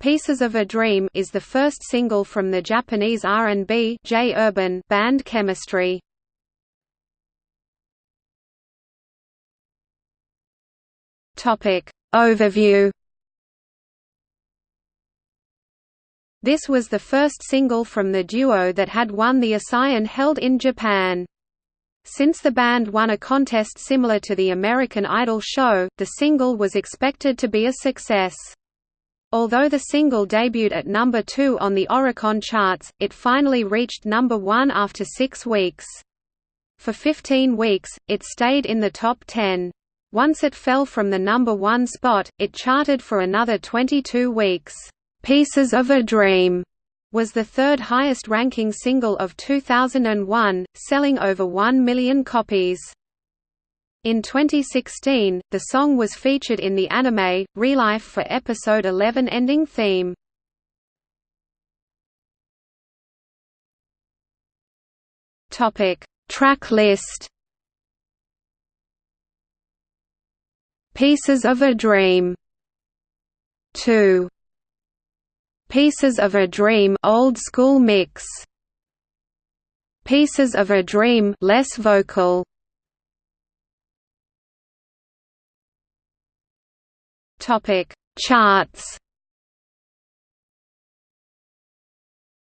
Pieces of a Dream is the first single from the Japanese R&B J-Urban band Chemistry. Topic Overview This was the first single from the duo that had won the Asayan held in Japan. Since the band won a contest similar to the American Idol show, the single was expected to be a success. Although the single debuted at number 2 on the Oricon charts, it finally reached number 1 after six weeks. For 15 weeks, it stayed in the top 10. Once it fell from the number 1 spot, it charted for another 22 weeks. "'Pieces of a Dream' was the third highest ranking single of 2001, selling over 1 million copies. In 2016, the song was featured in the anime, ReLIFE for episode 11 ending theme. Track list Pieces of a Dream 2 Pieces of a Dream old school mix Pieces of a Dream less vocal Topic: Charts.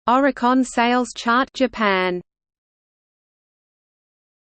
Oricon Sales Chart Japan